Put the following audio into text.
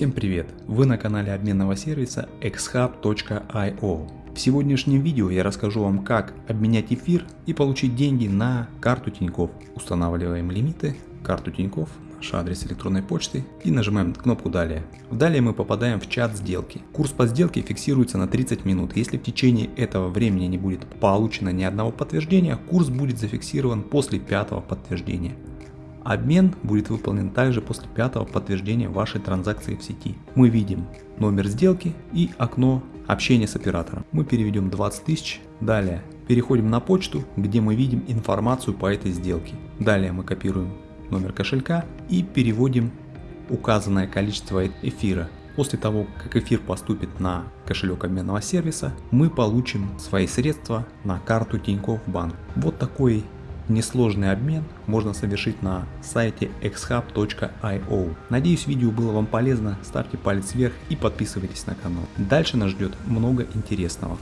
Всем привет! Вы на канале обменного сервиса xhub.io. В сегодняшнем видео я расскажу вам как обменять эфир и получить деньги на карту Тинькофф. Устанавливаем лимиты, карту Тинькофф, наш адрес электронной почты и нажимаем кнопку далее. Далее мы попадаем в чат сделки. Курс по сделке фиксируется на 30 минут. Если в течение этого времени не будет получено ни одного подтверждения, курс будет зафиксирован после пятого подтверждения. Обмен будет выполнен также после пятого подтверждения вашей транзакции в сети. Мы видим номер сделки и окно общения с оператором. Мы переведем 20 тысяч. Далее переходим на почту, где мы видим информацию по этой сделке. Далее мы копируем номер кошелька и переводим указанное количество эфира. После того, как эфир поступит на кошелек обменного сервиса, мы получим свои средства на карту Тинькофф Банк. Вот такой Несложный обмен можно совершить на сайте xhub.io. Надеюсь видео было вам полезно, ставьте палец вверх и подписывайтесь на канал. Дальше нас ждет много интересного.